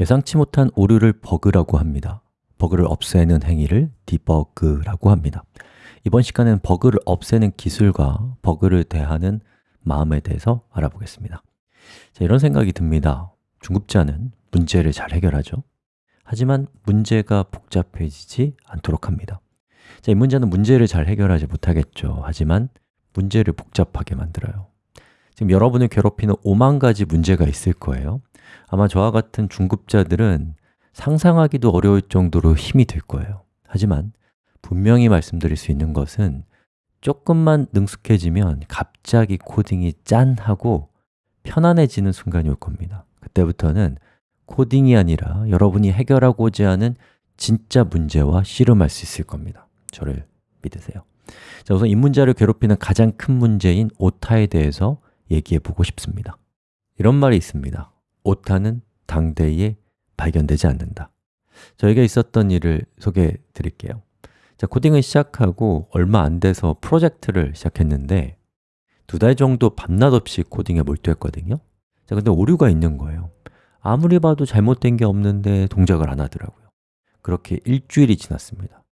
예상치 못한 오류를 버그라고 합니다. 버그를 없애는 행위를 debug라고 합니다. 이번 시간에는 버그를 없애는 기술과 버그를 대하는 마음에 대해서 알아보겠습니다. 자, 이런 생각이 듭니다. 중급자는 문제를 잘 해결하죠. 하지만 문제가 복잡해지지 않도록 합니다. 자, 이 문제는 문제를 잘 해결하지 못하겠죠. 하지만 문제를 복잡하게 만들어요 지금 여러분을 괴롭히는 5만 가지 문제가 있을 거예요. 아마 저와 같은 중급자들은 상상하기도 어려울 정도로 힘이 들 거예요. 하지만 분명히 말씀드릴 수 있는 것은 조금만 능숙해지면 갑자기 코딩이 짠 하고 편안해지는 순간이 올 겁니다. 그때부터는 코딩이 아니라 여러분이 해결하고자 하는 진짜 문제와 씨름할 수 있을 겁니다. 저를 믿으세요. 자, 우선 입문자를 괴롭히는 가장 큰 문제인 오타에 대해서 얘기해 보고 싶습니다. 이런 말이 있습니다. 오타는 당대에 발견되지 않는다. 저에게 있었던 일을 소개해 드릴게요. 자, 코딩을 시작하고 얼마 안 돼서 프로젝트를 시작했는데 두 달 정도 밤낮 없이 코딩에 몰두했거든요. 자, 근데 오류가 있는 거예요. 아무리 봐도 잘못된 게 없는데 동작을 안 하더라고요. 그렇게 일주일이 지났습니다.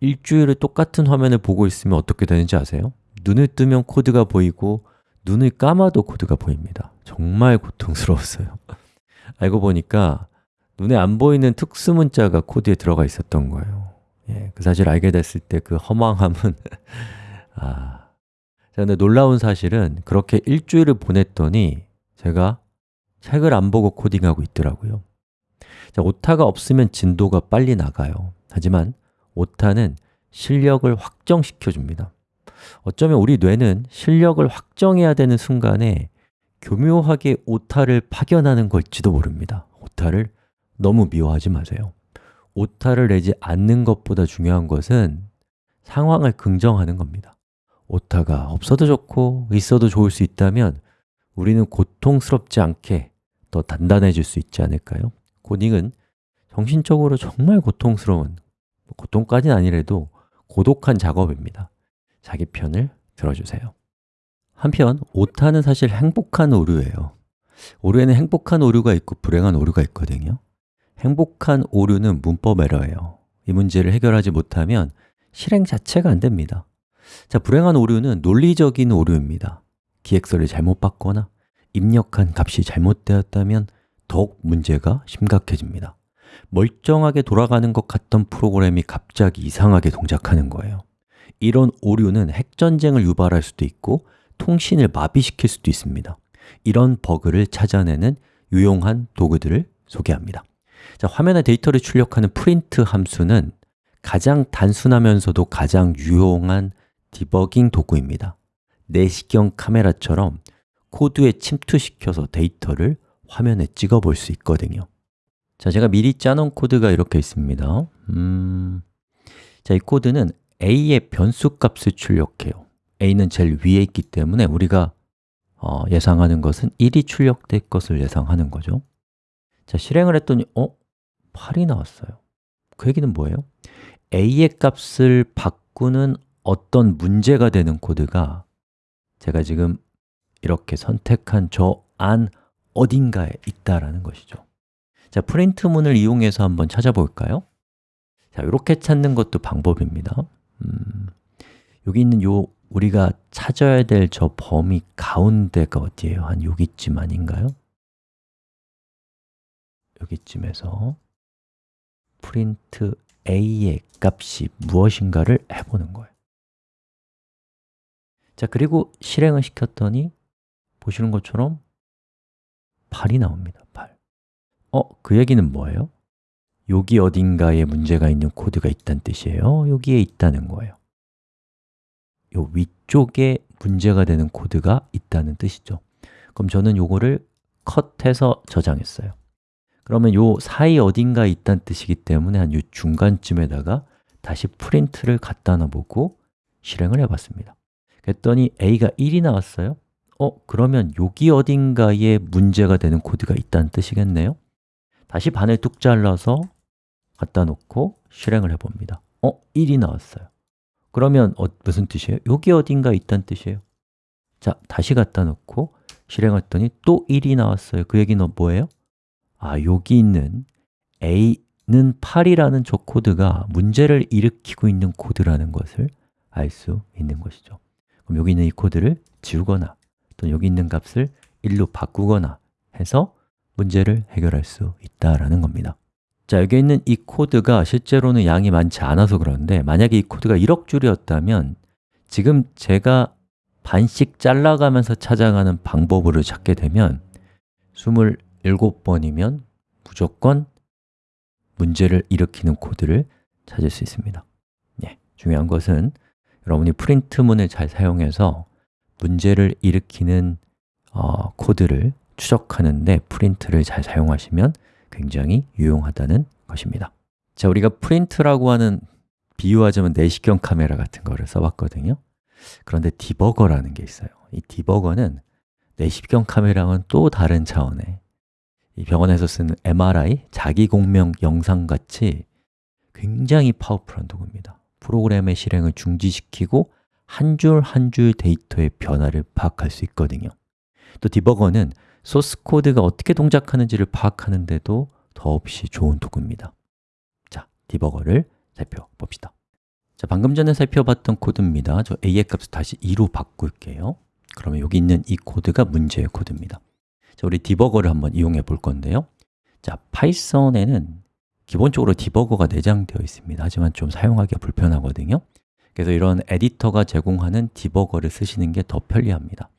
일주일을 똑같은 화면을 보고 있으면 어떻게 되는지 아세요? 눈을 뜨면 코드가 보이고 눈을 감아도 코드가 보입니다. 정말 고통스러웠어요. 알고 보니까 눈에 안 보이는 특수 문자가 코드에 들어가 있었던 거예요. 예, 그 사실 알게 됐을 때 그 허망함은 아, 근데 놀라운 사실은 그렇게 일주일을 보냈더니 제가 책을 안 보고 코딩하고 있더라고요. 자, 오타가 없으면 진도가 빨리 나가요. 하지만 오타는 실력을 확정시켜 줍니다 어쩌면 우리 뇌는 실력을 확정해야 되는 순간에 교묘하게 오타를 파견하는 걸지도 모릅니다. 오타를 너무 미워하지 마세요. 오타를 내지 않는 것보다 중요한 것은 상황을 긍정하는 겁니다. 오타가 없어도 좋고 있어도 좋을 수 있다면 우리는 고통스럽지 않게 더 단단해질 수 있지 않을까요? 코딩은 정신적으로 정말 고통스러운, 고통까지는 아니래도 고독한 작업입니다 자기 편을 들어주세요. 한편 오타는 사실 행복한 오류예요. 오류에는 행복한 오류가 있고 불행한 오류가 있거든요. 행복한 오류는 문법 에러예요. 이 문제를 해결하지 못하면 실행 자체가 안 됩니다. 자, 불행한 오류는 논리적인 오류입니다. 기획서를 잘못 봤거나 입력한 값이 잘못되었다면 더욱 문제가 심각해집니다. 멀쩡하게 돌아가는 것 같던 프로그램이 갑자기 이상하게 동작하는 거예요 이런 오류는 핵전쟁을 유발할 수도 있고 통신을 마비시킬 수도 있습니다. 이런 버그를 찾아내는 유용한 도구들을 소개합니다. 자, 화면에 데이터를 출력하는 프린트 함수는 가장 단순하면서도 가장 유용한 디버깅 도구입니다. 내시경 카메라처럼 코드에 침투시켜서 데이터를 화면에 찍어 볼 수 있거든요. 자, 제가 미리 짜놓은 코드가 이렇게 있습니다. 음... 자, 이 코드는 a의 변수 값을 출력해요 a는 제일 위에 있기 때문에 우리가 어, 예상하는 것은 1이 출력될 것을 예상하는 거죠 자, 실행을 했더니 어? 8이 나왔어요 그 얘기는 뭐예요? a의 값을 바꾸는 어떤 문제가 되는 코드가 제가 지금 이렇게 선택한 저 안 어딘가에 있다라는 것이죠 자, 프린트문을 이용해서 한번 찾아볼까요? 자, 이렇게 찾는 것도 방법입니다 음, 여기 있는 요 우리가 찾아야 될 저 범위 가운데가 어디예요? 한 여기쯤 아닌가요? 여기쯤에서 print a의 값이 무엇인가를 해보는 거예요 자, 그리고 실행을 시켰더니 보시는 것처럼 8이 나옵니다, 8 어? 그 얘기는 뭐예요? 여기 어딘가에 문제가 있는 코드가 있다는 뜻이에요. 여기에 있다는 거예요. 요 위쪽에 문제가 되는 코드가 있다는 뜻이죠. 그럼 저는 요거를 컷해서 저장했어요. 그러면 요 사이 어딘가에 있다는 뜻이기 때문에 한 요 중간쯤에다가 다시 프린트를 갖다 놔보고 실행을 해봤습니다. 그랬더니 a가 1이 나왔어요. 어? 그러면 여기 어딘가에 문제가 되는 코드가 있다는 뜻이겠네요. 다시 반을 뚝 잘라서 갖다 놓고 실행을 해봅니다 어? 1이 나왔어요 그러면 어, 무슨 뜻이에요? 여기 어딘가 있다는 뜻이에요 자, 다시 갖다 놓고 실행했더니 또 1이 나왔어요 그 얘기는 뭐예요? 아, 여기 있는 a는 8이라는 저 코드가 문제를 일으키고 있는 코드라는 것을 알 수 있는 것이죠 그럼 여기 있는 이 코드를 지우거나 또는 여기 있는 값을 1로 바꾸거나 해서 문제를 해결할 수 있다라는 겁니다 자, 여기 있는 이 코드가 실제로는 양이 많지 않아서 그런데 만약에 이 코드가 1억 줄이었다면 지금 제가 반씩 잘라가면서 찾아가는 방법으로 찾게 되면 27번이면 무조건 문제를 일으키는 코드를 찾을 수 있습니다. 예, 중요한 것은 여러분이 프린트문을 잘 사용해서 문제를 일으키는 어, 코드를 추적하는데 프린트를 잘 사용하시면 굉장히 유용하다는 것입니다. 자, 우리가 print라고 하는 비유하자면 내시경 카메라 같은 거를 써봤거든요. 그런데 debugger라는 게 있어요. 이 debugger는 내시경 카메라와는 또 다른 차원의 이 병원에서 쓰는 MRI, 자기공명 영상 같이 굉장히 powerful한 도구입니다. 프로그램의 실행을 중지시키고 한 줄 한 줄 데이터의 변화를 파악할 수 있거든요. 또 debugger는 소스 코드가 어떻게 동작하는지를 파악하는데도 더없이 좋은 도구입니다. 자, debugger를 살펴봅시다. 자, 방금 전에 살펴봤던 코드입니다. 저 a의 값을 다시 2로 바꿀게요. 그러면 여기 있는 이 코드가 문제의 코드입니다. 자, 우리 debugger를 한번 이용해 볼 건데요. 자, Python에는 기본적으로 debugger가 내장되어 있습니다. 하지만 좀 사용하기가 불편하거든요. 그래서 이런 에디터가 제공하는 debugger를 쓰시는 게 더 편리합니다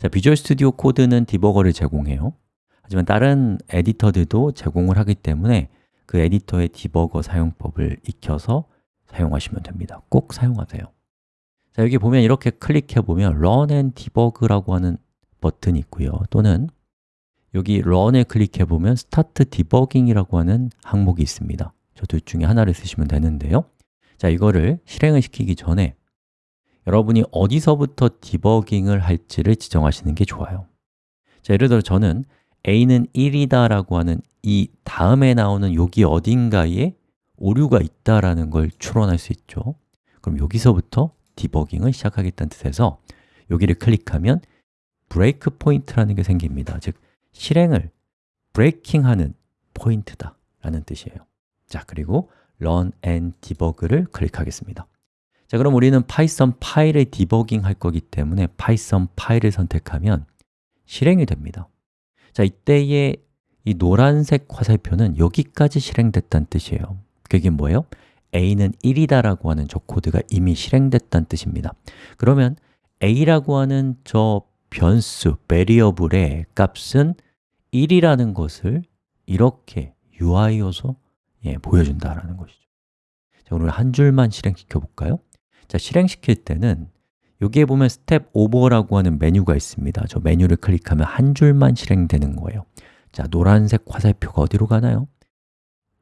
자, Visual Studio Code는 debugger를 제공해요. 하지만 다른 에디터들도 제공을 하기 때문에 그 에디터의 디버거 사용법을 익혀서 사용하시면 됩니다. 꼭 사용하세요. 자, 여기 보면 이렇게 클릭해 보면 Run and Debug라고 하는 버튼이 있고요. 또는 여기 Run에 클릭해 보면 Start Debugging이라고 하는 항목이 있습니다. 저 둘 중에 하나를 쓰시면 되는데요. 자, 이거를 실행을 시키기 전에 여러분이 어디서부터 디버깅을 할지를 지정하시는 게 좋아요. 자, 예를 들어 저는 a는 1이다 라고 하는 이 다음에 나오는 여기 어딘가에 오류가 있다라는 걸 추론할 수 있죠. 그럼 여기서부터 debugging을 시작하겠다는 뜻에서 여기를 클릭하면 break point라는 게 생깁니다. 즉, 실행을 breaking하는 포인트다 라는 뜻이에요. 자, 그리고 run and debug를 클릭하겠습니다 자, 그럼 우리는 Python 파일을 debugging 할 거기 때문에 Python 파일을 선택하면 실행이 됩니다 자, 이때의 이 노란색 화살표는 여기까지 실행됐다는 뜻이에요 그게 뭐예요? a는 1이다 라고 하는 저 코드가 이미 실행됐다는 뜻입니다 그러면 a라고 하는 저 변수, variable의 값은 1이라는 것을 이렇게 UI 요소 예, 보여준다라는 것이죠 자, 오늘 한 줄만 실행시켜 볼까요? 자, 실행시킬 때는 여기에 보면 step over라고 하는 메뉴가 있습니다. 저 메뉴를 클릭하면 한 줄만 실행되는 거예요. 자, 노란색 화살표가 어디로 가나요?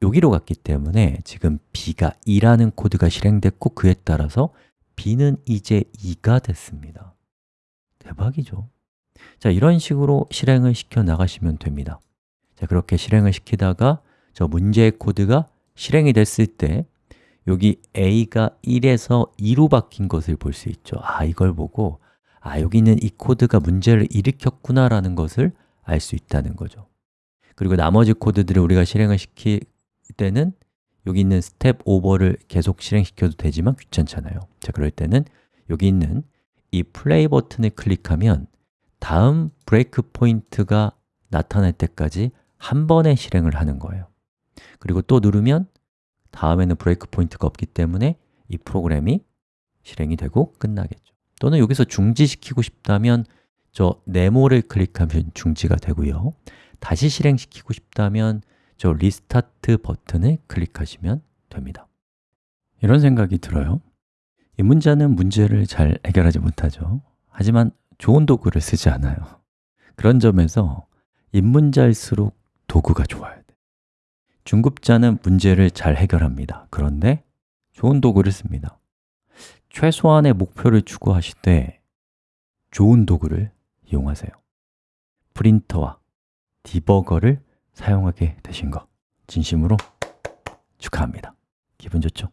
여기로 갔기 때문에 지금 b가 2라는 코드가 실행됐고 그에 따라서 b는 이제 2가 됐습니다. 대박이죠? 자, 이런 식으로 실행을 시켜 나가시면 됩니다. 자, 그렇게 실행을 시키다가 저 문제의 코드가 실행이 됐을 때 여기 a가 1에서 2로 바뀐 것을 볼 수 있죠. 아, 이걸 보고 아, 여기 있는 이 코드가 문제를 일으켰구나 라는 것을 알 수 있다는 거죠. 그리고 나머지 코드들을 우리가 실행을 시킬 때는 여기 있는 step over를 계속 실행시켜도 되지만 귀찮잖아요. 자, 그럴 때는 여기 있는 이 플레이 버튼을 클릭하면 다음 break point가 나타날 때까지 한 번에 실행을 하는 거예요. 그리고 또 누르면 다음에는 break point가 없기 때문에 이 프로그램이 실행이 되고 끝나겠죠. 또는 여기서 중지시키고 싶다면 저 네모를 클릭하면 중지가 되고요. 다시 실행시키고 싶다면 저 restart 버튼을 클릭하시면 됩니다. 이런 생각이 들어요. 이 문자는 문제를 잘 해결하지 못하죠. 하지만 좋은 도구를 쓰지 않아요. 그런 점에서 입문자일수록 도구가 좋아야 돼 중급자는 문제를 잘 해결합니다. 그런데 좋은 도구를 씁니다. 최소한의 목표를 추구하실 때 좋은 도구를 이용하세요. 프린터와 디버거를 사용하게 되신 것 진심으로 축하합니다. 기분 좋죠?